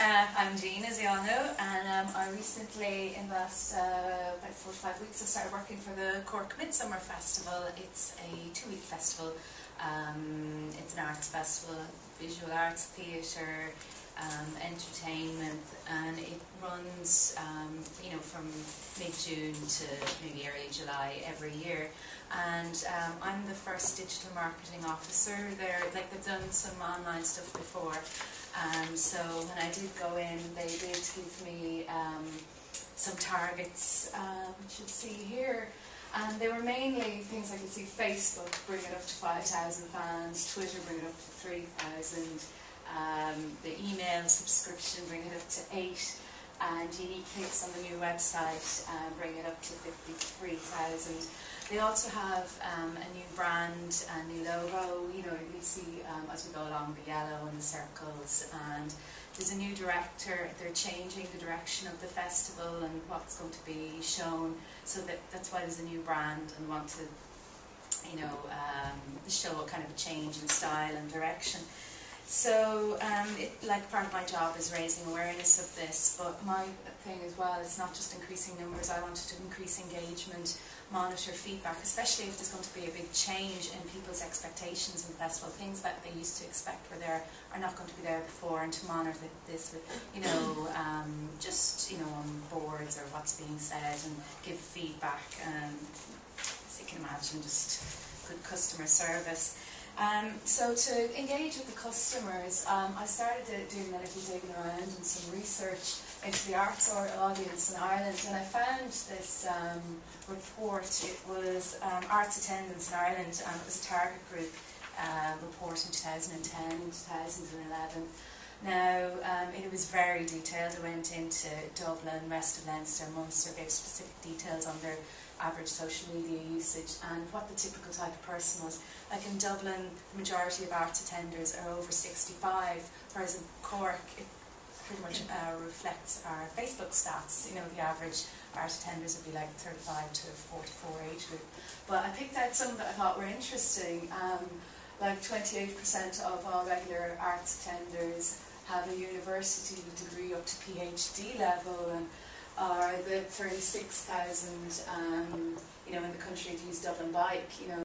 uh, I'm Jean, as you all know, and um, I recently, in the last uh, about four to five weeks, I started working for the Cork Midsummer Festival. It's a two-week festival. Um, it's an arts festival, visual arts, theatre, um, entertainment, and it runs, um, you know, from mid-June to maybe early July every year. And um, I'm the first digital marketing officer there. Like they've done some online stuff before. Um, so when I did go in, they did give me um, some targets, um, you should see here. And they were mainly things I could see Facebook bring it up to 5,000 fans, Twitter bring it up to 3,000, um, the email subscription bring it up to 8, and unique hits on the new website uh, bring it up to 53,000. They also have um, a new brand, a new logo, you know, you see um, as we go along the yellow and the circles, and there's a new director, they're changing the direction of the festival and what's going to be shown, so that that's why there's a new brand and want to, you know, um, show a kind of a change in style and direction. So, um, it, like part of my job is raising awareness of this, but my thing as well is not just increasing numbers, I wanted to increase engagement, monitor feedback, especially if there's going to be a big change in people's expectations the festival, things that they used to expect were there are not going to be there before, and to monitor this with, you know, um, just, you know, on boards or what's being said and give feedback, and as you can imagine, just good customer service. Um, so to engage with the customers, um, I started doing a little digging around and some research into the arts or audience in Ireland, and I found this um, report. It was um, Arts Attendance in Ireland, and it was a target group uh, report in 2010, 2011. Now, um, it was very detailed. It went into Dublin, rest of Leinster, Munster, gave specific details on their average social media usage and what the typical type of person was. Like in Dublin, the majority of arts attenders are over 65, whereas in Cork, it pretty much uh, reflects our Facebook stats. You know, the average art attenders would be like 35 to 44 age group. But I picked out some that I thought were interesting. Um, like 28% of all regular arts attenders have a university degree up to PhD level and are the 36,000 um, you know in the country to use Dublin Bike you know